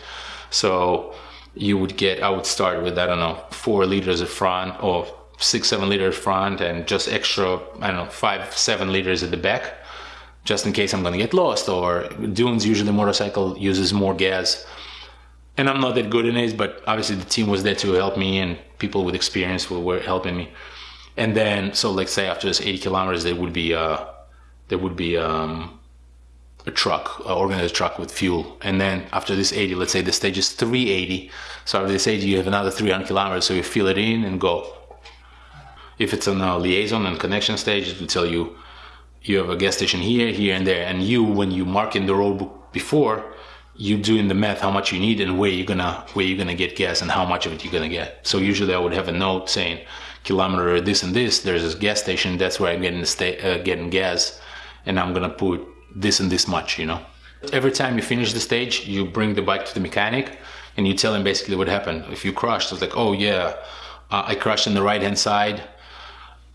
So you would get I would start with I don't know four liters of front or six, seven liters front and just extra, I don't know, five, seven liters at the back, just in case I'm gonna get lost. Or dunes, usually motorcycle uses more gas. And I'm not that good in it, but obviously the team was there to help me and people with experience were helping me. And then, so let's say after this 80 kilometers, there would be, uh, there would be, um, a truck, an organized truck with fuel. And then after this 80, let's say the stage is 380. So after this 80, you have another 300 kilometers. So you fill it in and go. If it's on a liaison and connection stage, it will tell you you have a gas station here, here, and there. And you, when you mark in the road book before, you doing the math how much you need and where you're gonna where you're gonna get gas and how much of it you're gonna get. So usually I would have a note saying kilometer this and this. There's this gas station. That's where I'm getting uh, getting gas, and I'm gonna put this and this much. You know. Every time you finish the stage, you bring the bike to the mechanic, and you tell him basically what happened. If you crashed, it's like, oh yeah, uh, I crashed on the right hand side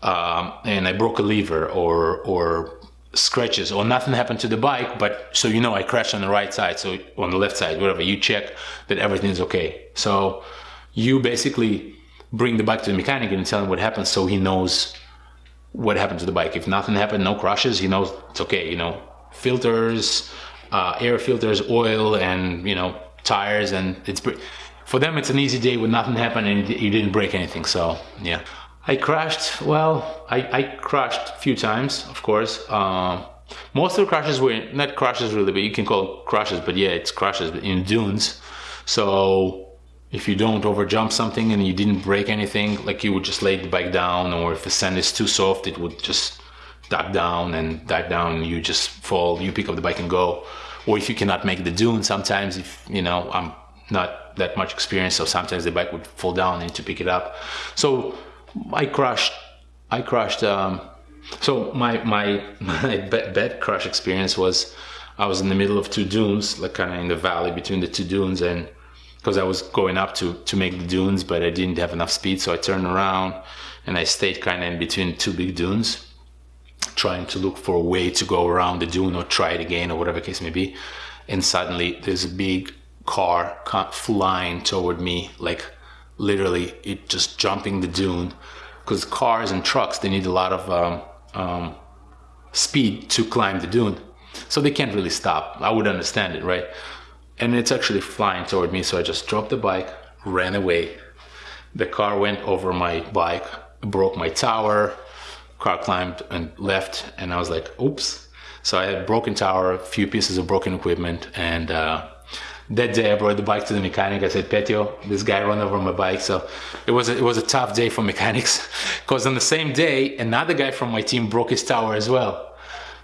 um, and I broke a lever or or scratches or nothing happened to the bike, but so you know I crashed on the right side, so on the left side, whatever. You check that everything's okay. So you basically bring the bike to the mechanic and tell him what happened, so he knows what happened to the bike. If nothing happened, no crashes, he knows it's okay. You know, filters, uh, air filters, oil, and you know tires, and it's for them it's an easy day when nothing happened and you didn't break anything. So yeah. I crashed, well, I, I crashed a few times, of course. Uh, most of the crashes were not crashes really, but you can call crashes, but yeah, it's crashes in dunes. So if you don't overjump something and you didn't break anything, like you would just lay the bike down, or if the sand is too soft, it would just duck down and dive down, and you just fall, you pick up the bike and go. Or if you cannot make the dune, sometimes if, you know, I'm not that much experience, so sometimes the bike would fall down and to pick it up. So I crashed. I crashed. Um, so my my my bad crash experience was I was in the middle of two dunes, like kind of in the valley between the two dunes, and because I was going up to to make the dunes, but I didn't have enough speed, so I turned around and I stayed kind of in between two big dunes, trying to look for a way to go around the dune or try it again or whatever case may be. And suddenly there's a big car flying toward me, like literally it just jumping the dune. Because cars and trucks they need a lot of um, um, speed to climb the dune. So they can't really stop. I would understand it right? And it's actually flying toward me so i just dropped the bike ran away. The car went over my bike broke my tower car climbed and left and i was like oops. So i had broken tower a few pieces of broken equipment and uh, that day I brought the bike to the mechanic. I said, Petio, this guy ran over my bike. So it was a, it was a tough day for mechanics because on the same day, another guy from my team broke his tower as well.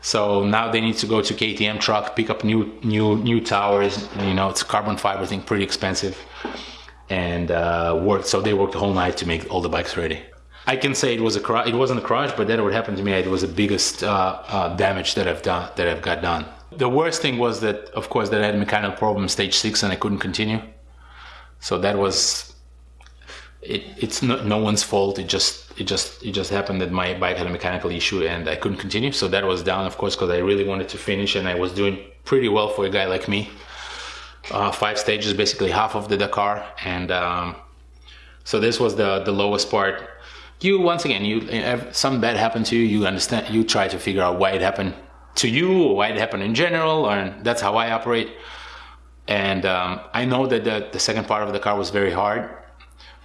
So now they need to go to KTM truck, pick up new new new towers. You know, it's carbon fiber thing, pretty expensive, and uh, work. So they worked the whole night to make all the bikes ready. I can say it was a crash. It wasn't a crash, but that would happen to me. It was the biggest uh, uh, damage that I've done that I've got done. The worst thing was that, of course, that I had mechanical problem stage six and I couldn't continue. So that was, it, it's no, no one's fault. It just, it just, it just happened that my bike had a mechanical issue and I couldn't continue. So that was down, of course, because I really wanted to finish and I was doing pretty well for a guy like me. Uh, five stages, basically half of the Dakar, and um, so this was the the lowest part. You once again, you have some bad happened to you. You understand. You try to figure out why it happened to you or why it happened in general, or that's how I operate. And um, I know that the, the second part of Dakar was very hard,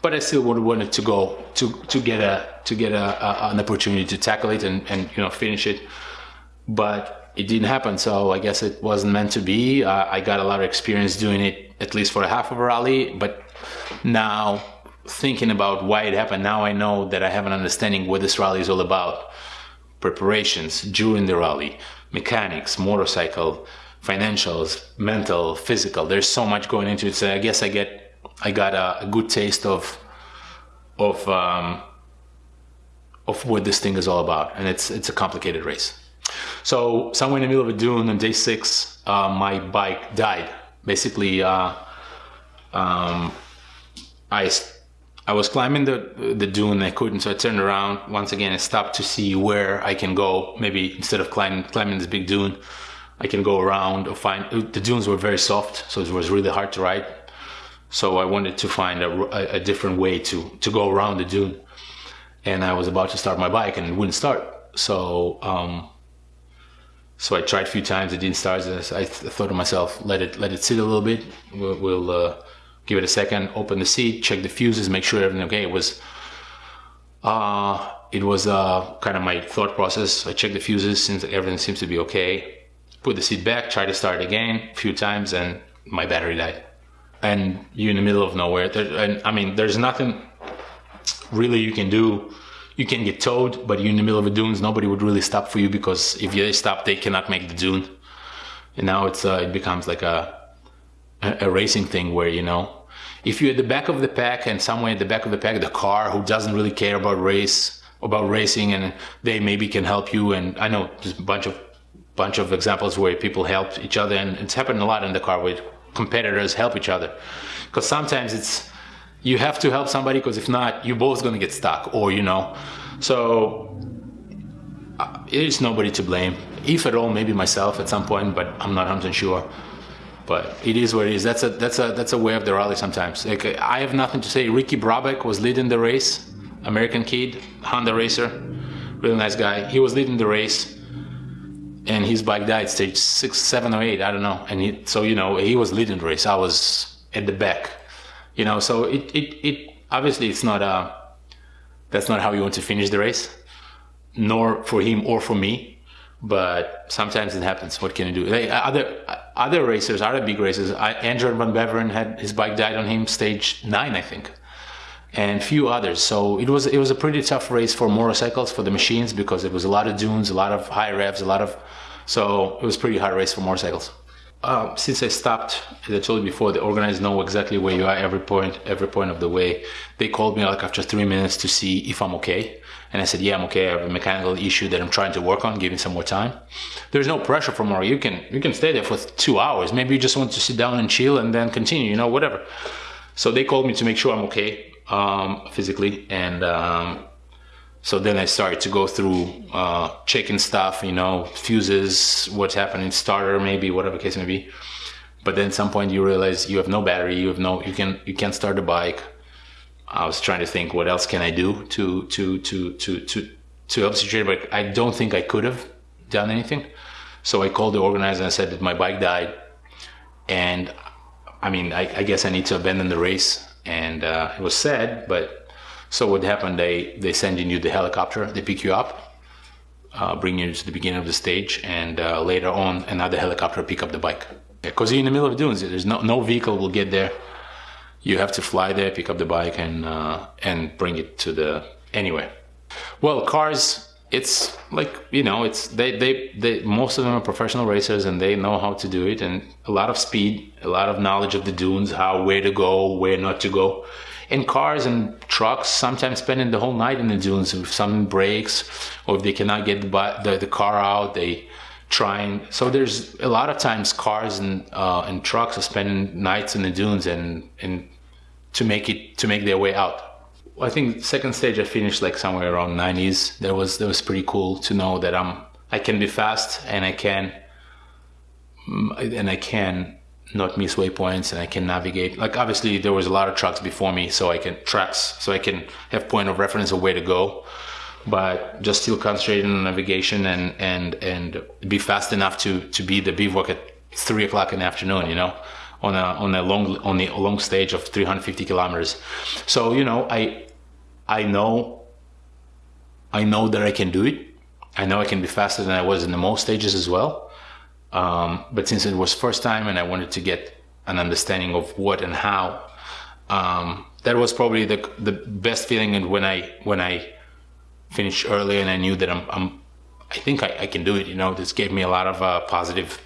but I still would wanted to go to to get a to get a, a, an opportunity to tackle it and, and you know finish it. But it didn't happen. So I guess it wasn't meant to be. Uh, I got a lot of experience doing it, at least for a half of a rally. But now, thinking about why it happened, now I know that I have an understanding what this rally is all about. Preparations during the rally, mechanics, motorcycle, financials, mental, physical. There's so much going into it. So I guess I get, I got a, a good taste of, of, um, of what this thing is all about, and it's it's a complicated race. So somewhere in the middle of a dune on day six, uh, my bike died. Basically, uh, um, I I was climbing the the dune. I couldn't, so I turned around once again. I stopped to see where I can go. Maybe instead of climbing climbing this big dune, I can go around or find. The dunes were very soft, so it was really hard to ride. So I wanted to find a, a, different way to to go around the dune. And I was about to start my bike, and it wouldn't start. So um, so I tried a few times. It didn't start. I thought to myself, let it let it sit a little bit. We'll, we'll uh, give it a second. Open the seat, check the fuses, make sure everything okay. It was uh, it was uh, kind of my thought process. I checked the fuses since everything seems to be okay. Put the seat back, try to start again a few times, and my battery died. And you're in the middle of nowhere. There, and I mean, there's nothing really you can do you can get towed, but you're in the middle of the dunes. Nobody would really stop for you because if they stop, they cannot make the dune. And now it's uh, it becomes like a, a, a racing thing where you know if you're at the back of the pack and somewhere at the back of the pack, Dakar who doesn't really care about race about racing and they maybe can help you. And I know there's a bunch of bunch of examples where people help each other, and it's happened a lot in the car where competitors help each other because sometimes it's you have to help somebody because if not, you're both gonna get stuck, or you know. So uh, it is nobody to blame, if at all, maybe myself at some point, but I'm not 100 sure. But it is what it is. That's a that's a that's a way of the rally sometimes. Like I have nothing to say. Ricky Brabec was leading the race, American kid, Honda racer, really nice guy. He was leading the race and his bike died stage six, seven, or eight. I don't know. And he, so you know, he was leading the race. I was at the back, you know so it, it, it obviously it's not a that's not how you want to finish the race nor for him or for me but sometimes it happens. What can you do? Like, other other racers other big racers I, Adrien van Beveren had his bike died on him stage nine I think. And few others. So it was it was a pretty tough race for motorcycles for the machines because it was a lot of dunes a lot of high revs a lot of so it was pretty hard race for motorcycles. Uh, since I stopped, as I told you before, the organizers know exactly where you are every point, every point of the way. They called me like after three minutes to see if I'm okay. And I said, yeah, I'm okay. I have a mechanical issue that I'm trying to work on, Give me some more time. There's no pressure for more. You can, you can stay there for two hours. Maybe you just want to sit down and chill and then continue, you know, whatever. So they called me to make sure I'm okay, um, physically. And, um, so then I started to go through uh, checking stuff, you know, fuses, what's happening, starter, maybe whatever case may be. But then at some point you realize you have no battery, you have no, you can you can't start the bike. I was trying to think what else can I do to to to to to to help the situation, but I don't think I could have done anything. So I called the organizer and I said that my bike died, and I mean I, I guess I need to abandon the race, and uh, it was sad, but so what happened, they, they send you the helicopter, they pick you up, uh, bring you to the beginning of the stage, and uh, later on another helicopter pick up the bike. Because you're in the middle of the dunes, there's no, no vehicle will get there. You have to fly there, pick up the bike, and uh, and bring it to the anywhere. Well, cars, it's like you know, it's they, they they most of them are professional racers and they know how to do it, and a lot of speed, a lot of knowledge of the dunes, how where to go, where not to go in cars and trucks, sometimes spending the whole night in the dunes. If something breaks or if they cannot get the, the, the car out, they trying. So there's a lot of times cars and uh, and trucks are spending nights in the dunes and and to make it to make their way out. I think second stage I finished like somewhere around 90s. That was that was pretty cool to know that I'm I can be fast and I can and I can not miss waypoints and I can navigate. Like obviously there was a lot of trucks before me, so I can tracks, so I can have point of reference of where to go. But just still concentrating on navigation and and and be fast enough to to be the bivouac at three o'clock in the afternoon. You know, on a on a long on a long stage of 350 kilometers. So you know, I I know I know that I can do it. I know I can be faster than I was in the most stages as well Um, but since it was first time and I wanted to get an understanding of what and how, um, that was probably the the best feeling. And when I when I finished early and I knew that I'm, I'm I think I, I, can do it. You know, this gave me a lot of uh, positive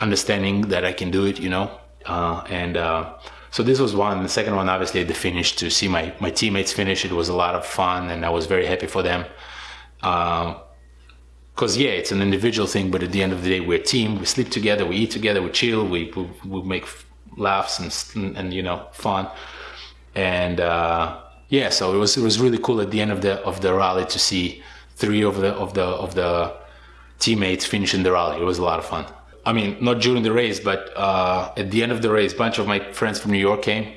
understanding that I can do it. You know, and uh, so this was one. The second one, obviously, the finish to see my my teammates finish. It was a lot of fun, and I was very happy for them. Because um, yeah, it's an individual thing, but at the end of the day, we're a team. We sleep together, we eat together, we chill, we we, we make laughs and and you know fun, and uh, yeah, so it was it was really cool at the end of the of the rally to see three of the of the of the teammates finishing the rally. It was a lot of fun. I mean, not during the race, but uh, at the end of the race, a bunch of my friends from New York came,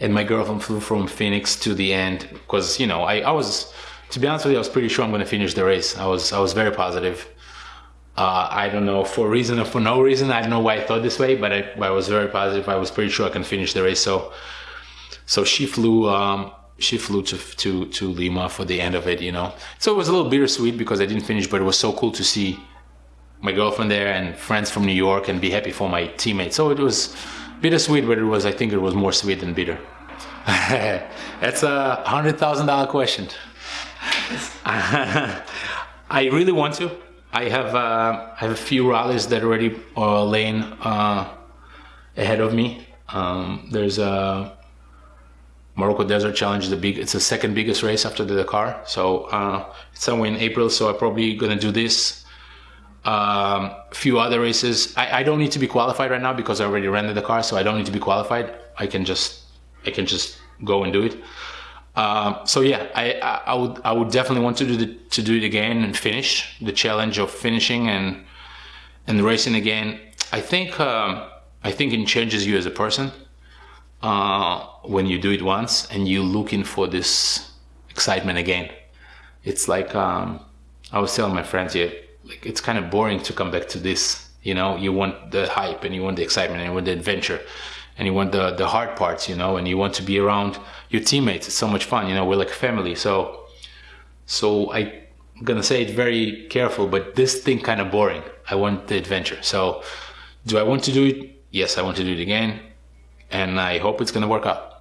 and my girlfriend flew from Phoenix to the end because you know I, I was, to be honest with you, I was pretty sure I'm going to finish the race. I was I was very positive. Uh, I don't know for reason or for no reason. I don't know why I thought this way, but I, I was very positive. I was pretty sure I can finish the race. So, so she flew. Um, she flew to, to to Lima for the end of it, you know. So it was a little bittersweet because I didn't finish, but it was so cool to see my girlfriend there and friends from New York and be happy for my teammates. So it was bittersweet, but it was I think it was more sweet than bitter. That's a hundred thousand dollar question. I really want to. I have uh, I have a few rallies that already are laying uh, ahead of me. Um, there's a Morocco Desert Challenge. The big it's the second biggest race after the Dakar. So uh, it's somewhere in April. So I'm probably gonna do this um, few other races. I, I, don't need to be qualified right now because I already rented the car, so I don't need to be qualified. I can just I can just go and do it. Um, so yeah, I, I, would I would definitely want to do the, to do it again and finish the challenge of finishing and and racing again. I think um, I think it changes you as a person uh, when you do it once and you're looking for this excitement again. It's like um, I was telling my friends here like it's kind of boring to come back to this you know? You want the hype and you want the excitement and you want the adventure and you want the the hard parts you know? And you want to be around your teammates. It's so much fun you know? We're like a family. So so i'm gonna say it very careful but this thing kind of boring. I want the adventure. So do i want to do it? Yes i want to do it again. And i hope it's gonna work out